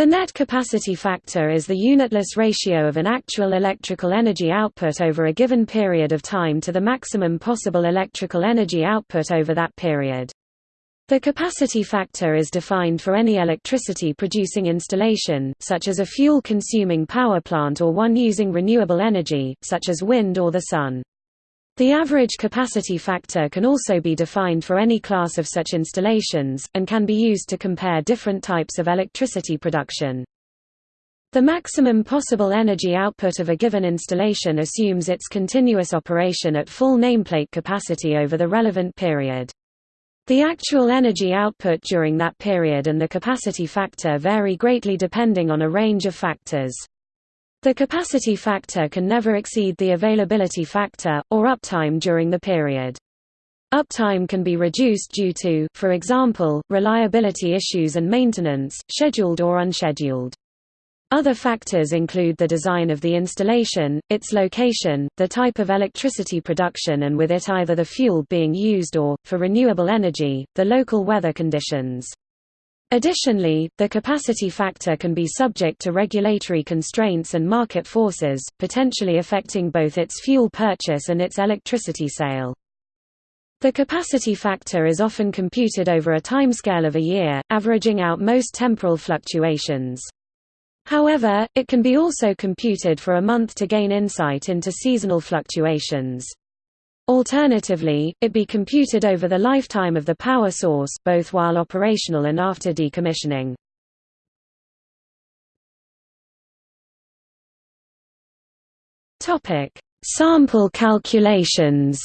The net capacity factor is the unitless ratio of an actual electrical energy output over a given period of time to the maximum possible electrical energy output over that period. The capacity factor is defined for any electricity-producing installation, such as a fuel-consuming power plant or one using renewable energy, such as wind or the sun. The average capacity factor can also be defined for any class of such installations, and can be used to compare different types of electricity production. The maximum possible energy output of a given installation assumes its continuous operation at full nameplate capacity over the relevant period. The actual energy output during that period and the capacity factor vary greatly depending on a range of factors. The capacity factor can never exceed the availability factor, or uptime during the period. Uptime can be reduced due to, for example, reliability issues and maintenance, scheduled or unscheduled. Other factors include the design of the installation, its location, the type of electricity production and with it either the fuel being used or, for renewable energy, the local weather conditions. Additionally, the capacity factor can be subject to regulatory constraints and market forces, potentially affecting both its fuel purchase and its electricity sale. The capacity factor is often computed over a timescale of a year, averaging out most temporal fluctuations. However, it can be also computed for a month to gain insight into seasonal fluctuations. Alternatively, it be computed over the lifetime of the power source both while operational and after decommissioning. Topic: Sample calculations.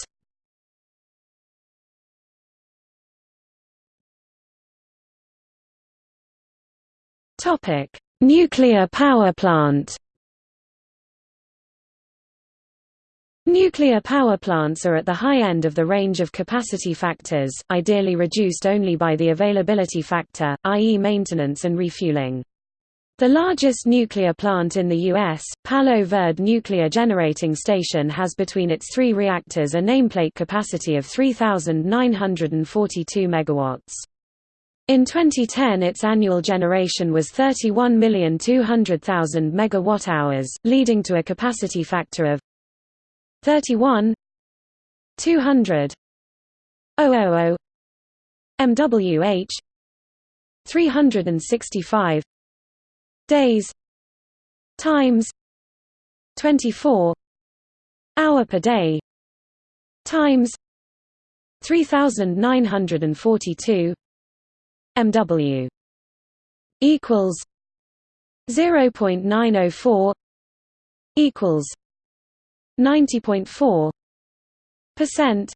Topic: Nuclear power plant Nuclear power plants are at the high end of the range of capacity factors, ideally reduced only by the availability factor, i.e. maintenance and refueling. The largest nuclear plant in the U.S., Palo Verde Nuclear Generating Station has between its three reactors a nameplate capacity of 3,942 megawatts. In 2010 its annual generation was 31,200,000 megawatt-hours, leading to a capacity factor of 31 200 000 MWH 365 days times 24 hour per day times 3942 MW equals 0.904 equals 90.4 percent.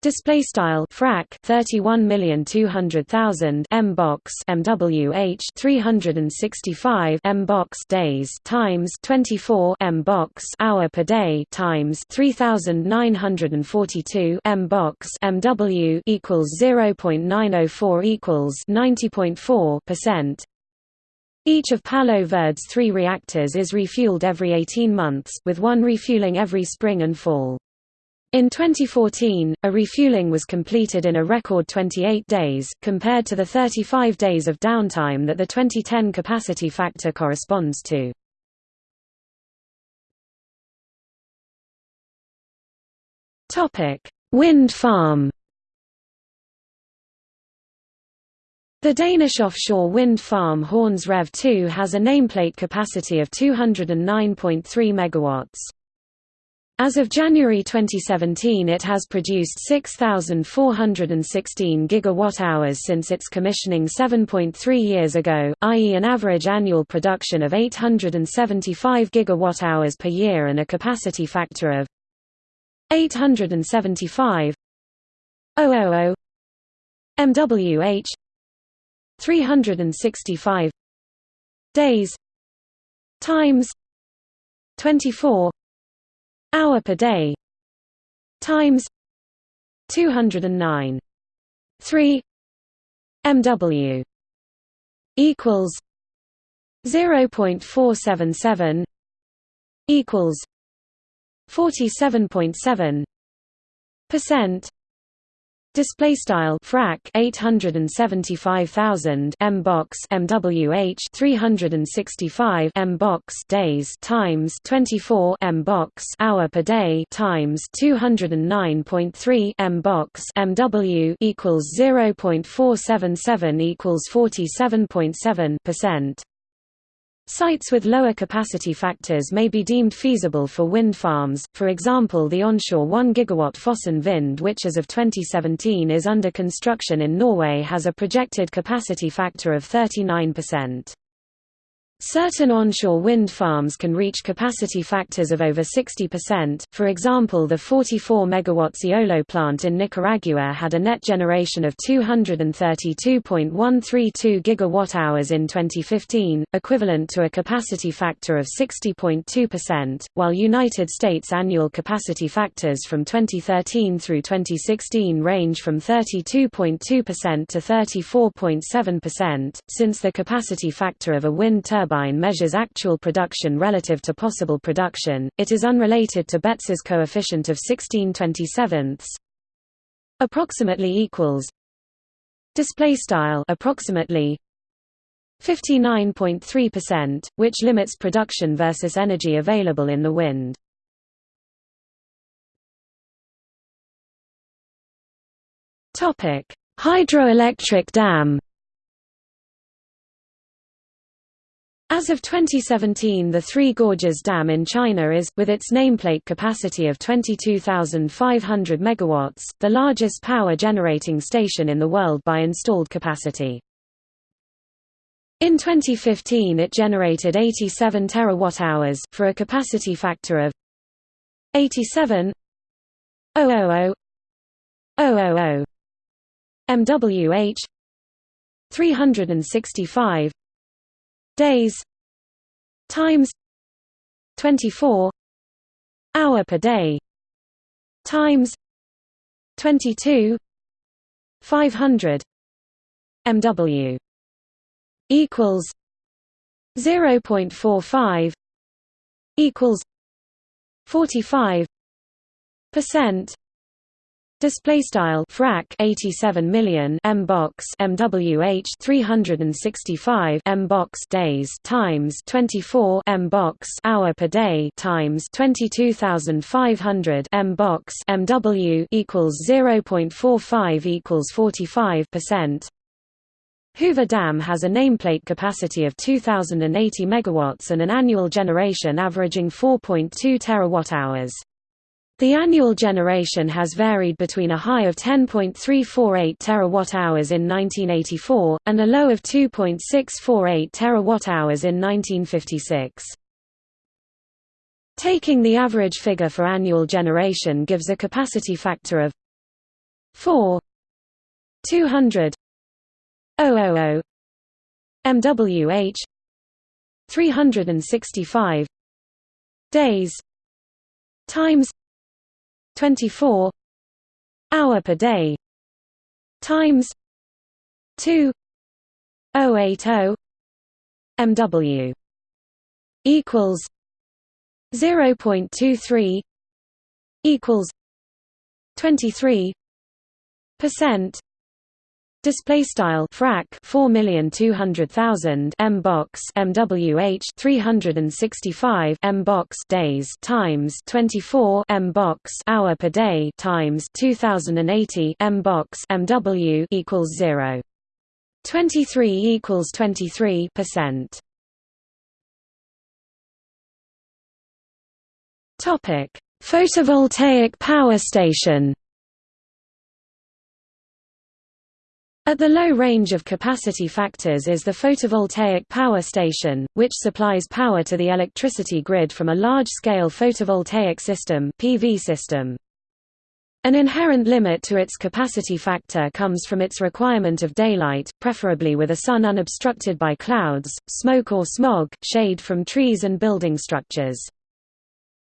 Display style frac 31,200,000 m box MWH 365 m box days times 24 m box hour per day times 3942 m box MW equals 0.904 equals 90.4 percent each of Palo Verde's three reactors is refueled every 18 months, with one refueling every spring and fall. In 2014, a refueling was completed in a record 28 days, compared to the 35 days of downtime that the 2010 capacity factor corresponds to. Wind farm The Danish offshore wind farm Horns Rev 2 has a nameplate capacity of 209.3 MW. As of January 2017 it has produced 6,416 gigawatt-hours since its commissioning 7.3 years ago, i.e. an average annual production of 875 gigawatt-hours per year and a capacity factor of 875 000 MWH 365 days. Times. 24 hour per day. Times. 209 3 mw equals. 0.477 equals. 47.7 percent Display style frac 875,000 m box MWH 365 m box days times 24 m box hour per day times 209.3 m box MW equals 0.477 equals 47.7 percent. Sites with lower capacity factors may be deemed feasible for wind farms, for example the onshore 1 GW Fosen Vind which as of 2017 is under construction in Norway has a projected capacity factor of 39%. Certain onshore wind farms can reach capacity factors of over 60%, for example the 44 MW Eolo plant in Nicaragua had a net generation of 232.132 GWh in 2015, equivalent to a capacity factor of 60.2%, while United States annual capacity factors from 2013 through 2016 range from 32.2% to 34.7%, since the capacity factor of a wind turbine turbine measures actual production relative to possible production, it is unrelated to Betz's coefficient of 16/27. Approximately equals. Display style approximately 59.3%, which limits production versus energy available in the wind. Topic: Hydroelectric dam. As of 2017 the Three Gorges Dam in China is, with its nameplate capacity of 22,500 MW, the largest power generating station in the world by installed capacity. In 2015 it generated 87 terawatt-hours, for a capacity factor of 87 000 MWH 365 days times 24 hour per day times 22 500 mw equals 0.45 equals 45 percent Display style frac 87 million m box MWH 365 m box days times 24 m box hour per day times 22500 m box MW equals 0.45 equals 45 percent. Hoover Dam has a nameplate capacity of 2080 megawatts and an annual generation averaging 4.2 terawatt-hours. The annual generation has varied between a high of 10.348 terawatt-hours in 1984 and a low of 2.648 terawatt-hours in 1956. Taking the average figure for annual generation gives a capacity factor of 4 200 000 MWH 365 days times 24 hour per day times 2 080 mw equals 0.23 equals 23 percent Display style frac 4,200,000 m box MWH 365 m box days times 24 m box hour per day times 2080 m box MW equals 0. 23 equals 23 percent. Topic: Photovoltaic power station. At the low range of capacity factors is the photovoltaic power station, which supplies power to the electricity grid from a large-scale photovoltaic system, PV system. An inherent limit to its capacity factor comes from its requirement of daylight, preferably with a sun unobstructed by clouds, smoke or smog, shade from trees and building structures.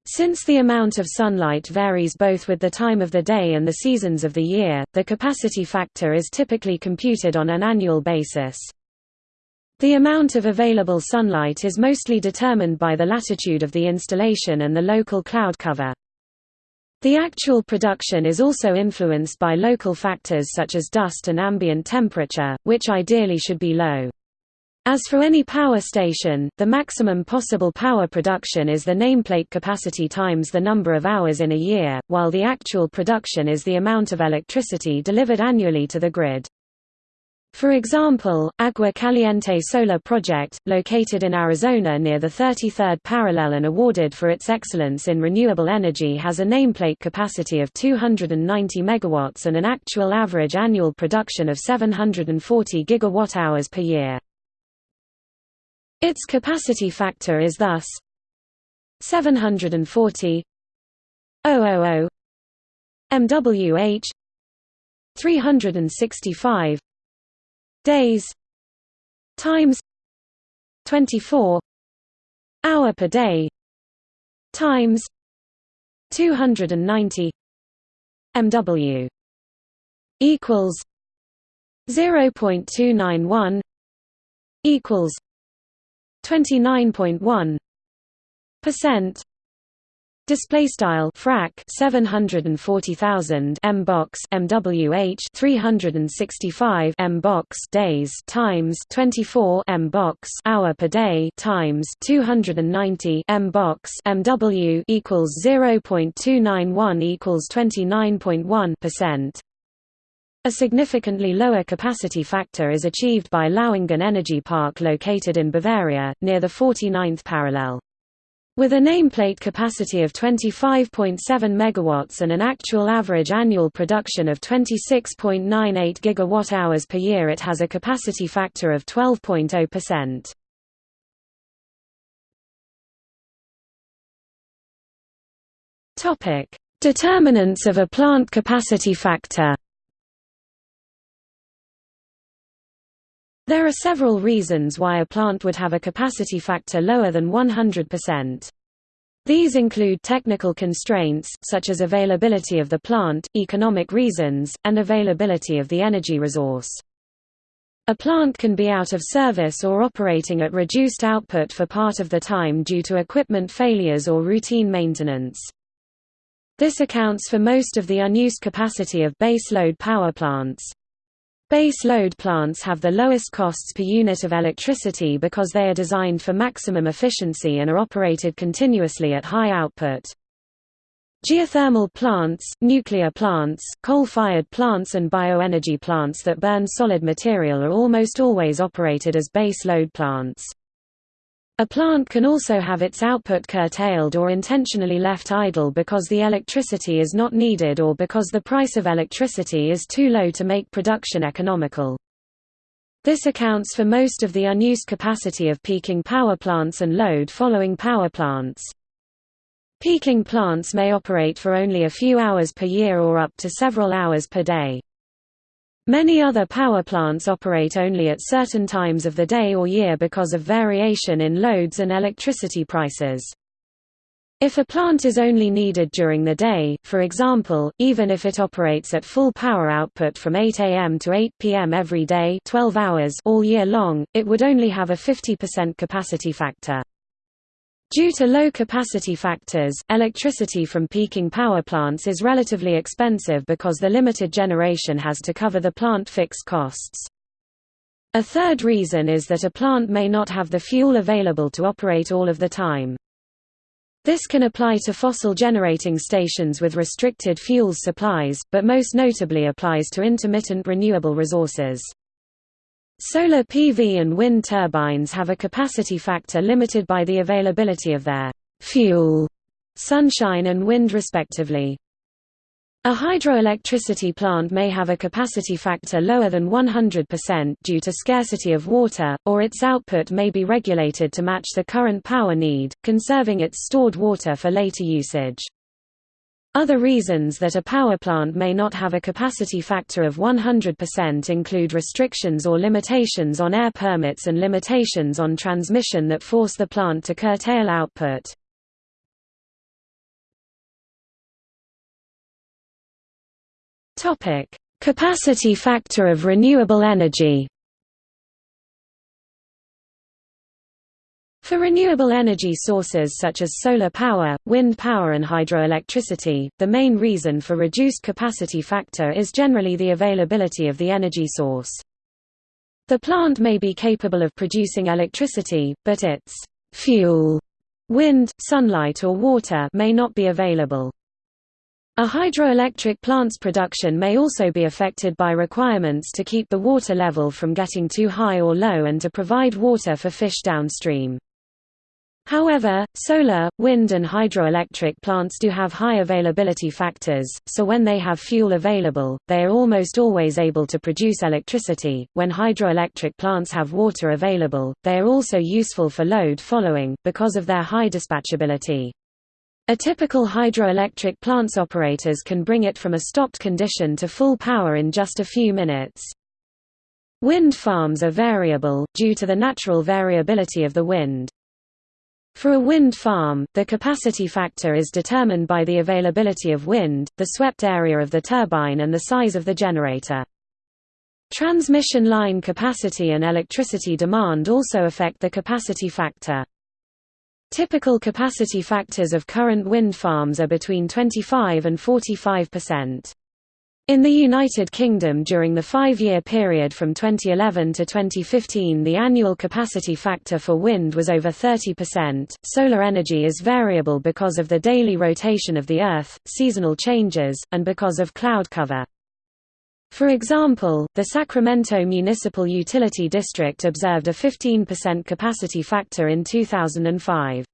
Since the amount of sunlight varies both with the time of the day and the seasons of the year, the capacity factor is typically computed on an annual basis. The amount of available sunlight is mostly determined by the latitude of the installation and the local cloud cover. The actual production is also influenced by local factors such as dust and ambient temperature, which ideally should be low. As for any power station, the maximum possible power production is the nameplate capacity times the number of hours in a year, while the actual production is the amount of electricity delivered annually to the grid. For example, Agua Caliente Solar Project, located in Arizona near the 33rd parallel and awarded for its excellence in renewable energy has a nameplate capacity of 290 megawatts and an actual average annual production of 740 gigawatt-hours per year. Its capacity factor is thus 740 000 MWH 365 days times 24 hour per day times 290 MW equals 0.291 equals 29.1 percent. Display style frac 740,000 m box MWH 365 m box days times 24 m box hour per day times 290 m box MW equals 0.291 equals 29.1 percent. A significantly lower capacity factor is achieved by Lauingen Energy Park located in Bavaria, near the 49th parallel. With a nameplate capacity of 25.7 MW and an actual average annual production of 26.98 GWh per year it has a capacity factor of 12.0%. Determinants of a plant capacity factor There are several reasons why a plant would have a capacity factor lower than 100%. These include technical constraints, such as availability of the plant, economic reasons, and availability of the energy resource. A plant can be out of service or operating at reduced output for part of the time due to equipment failures or routine maintenance. This accounts for most of the unused capacity of base load power plants. Base load plants have the lowest costs per unit of electricity because they are designed for maximum efficiency and are operated continuously at high output. Geothermal plants, nuclear plants, coal-fired plants and bioenergy plants that burn solid material are almost always operated as base load plants. A plant can also have its output curtailed or intentionally left idle because the electricity is not needed or because the price of electricity is too low to make production economical. This accounts for most of the unused capacity of peaking power plants and load-following power plants. Peaking plants may operate for only a few hours per year or up to several hours per day. Many other power plants operate only at certain times of the day or year because of variation in loads and electricity prices. If a plant is only needed during the day, for example, even if it operates at full power output from 8 am to 8 pm every day 12 hours all year long, it would only have a 50% capacity factor. Due to low capacity factors, electricity from peaking power plants is relatively expensive because the limited generation has to cover the plant fixed costs. A third reason is that a plant may not have the fuel available to operate all of the time. This can apply to fossil generating stations with restricted fuels supplies, but most notably applies to intermittent renewable resources. Solar PV and wind turbines have a capacity factor limited by the availability of their fuel, sunshine and wind respectively. A hydroelectricity plant may have a capacity factor lower than 100% due to scarcity of water, or its output may be regulated to match the current power need, conserving its stored water for later usage. Other reasons that a power plant may not have a capacity factor of 100% include restrictions or limitations on air permits and limitations on transmission that force the plant to curtail output. Capacity factor of renewable energy For renewable energy sources such as solar power, wind power and hydroelectricity, the main reason for reduced capacity factor is generally the availability of the energy source. The plant may be capable of producing electricity, but its fuel, wind, sunlight or water may not be available. A hydroelectric plant's production may also be affected by requirements to keep the water level from getting too high or low and to provide water for fish downstream. However, solar, wind and hydroelectric plants do have high availability factors, so when they have fuel available, they are almost always able to produce electricity. When hydroelectric plants have water available, they are also useful for load following, because of their high dispatchability. A typical hydroelectric plant's operators can bring it from a stopped condition to full power in just a few minutes. Wind farms are variable, due to the natural variability of the wind. For a wind farm, the capacity factor is determined by the availability of wind, the swept area of the turbine and the size of the generator. Transmission line capacity and electricity demand also affect the capacity factor. Typical capacity factors of current wind farms are between 25 and 45 percent. In the United Kingdom during the five-year period from 2011 to 2015 the annual capacity factor for wind was over 30%. Solar energy is variable because of the daily rotation of the Earth, seasonal changes, and because of cloud cover. For example, the Sacramento Municipal Utility District observed a 15% capacity factor in 2005.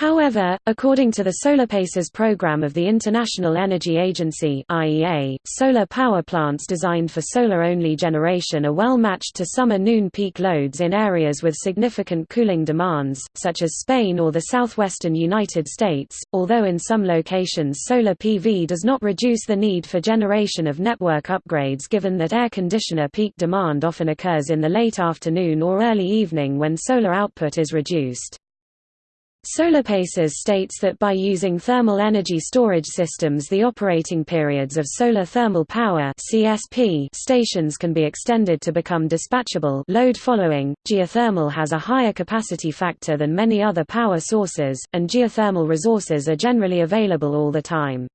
However, according to the SolarPaces program of the International Energy Agency (IEA), solar power plants designed for solar-only generation are well matched to summer noon peak loads in areas with significant cooling demands, such as Spain or the southwestern United States, although in some locations solar PV does not reduce the need for generation of network upgrades given that air conditioner peak demand often occurs in the late afternoon or early evening when solar output is reduced. SolarPaces states that by using thermal energy storage systems the operating periods of solar thermal power CSP stations can be extended to become dispatchable load following. Geothermal has a higher capacity factor than many other power sources, and geothermal resources are generally available all the time.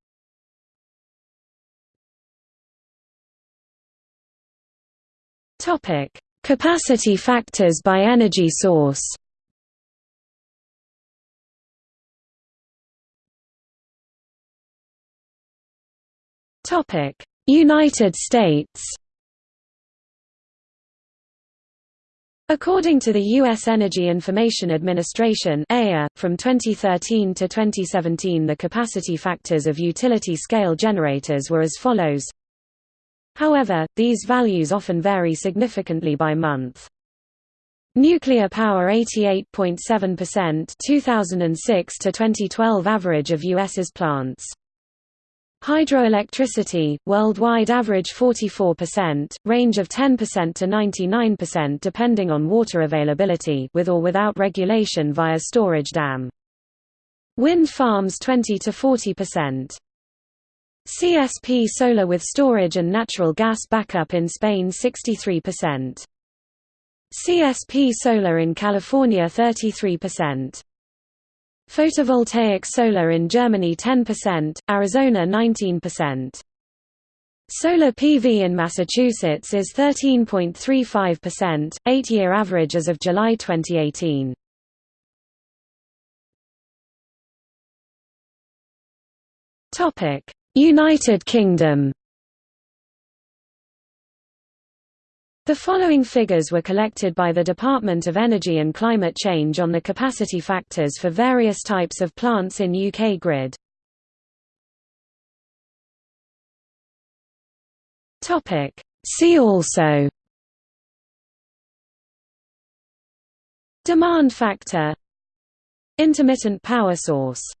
Capacity factors by energy source. Topic: United States. According to the U.S. Energy Information Administration from 2013 to 2017 the capacity factors of utility-scale generators were as follows. However, these values often vary significantly by month. Nuclear power 88.7% 2006 to 2012 average of US's plants. Hydroelectricity, worldwide average 44%, range of 10% to 99% depending on water availability with or without regulation via storage dam. Wind farms 20 to 40%. CSP solar with storage and natural gas backup in Spain 63%. CSP solar in California 33%. Photovoltaic solar in Germany 10%, Arizona 19%. Solar PV in Massachusetts is 13.35%, 8-year average as of July 2018. United Kingdom The following figures were collected by the Department of Energy and Climate Change on the capacity factors for various types of plants in UK grid. See also. Demand factor. Intermittent power source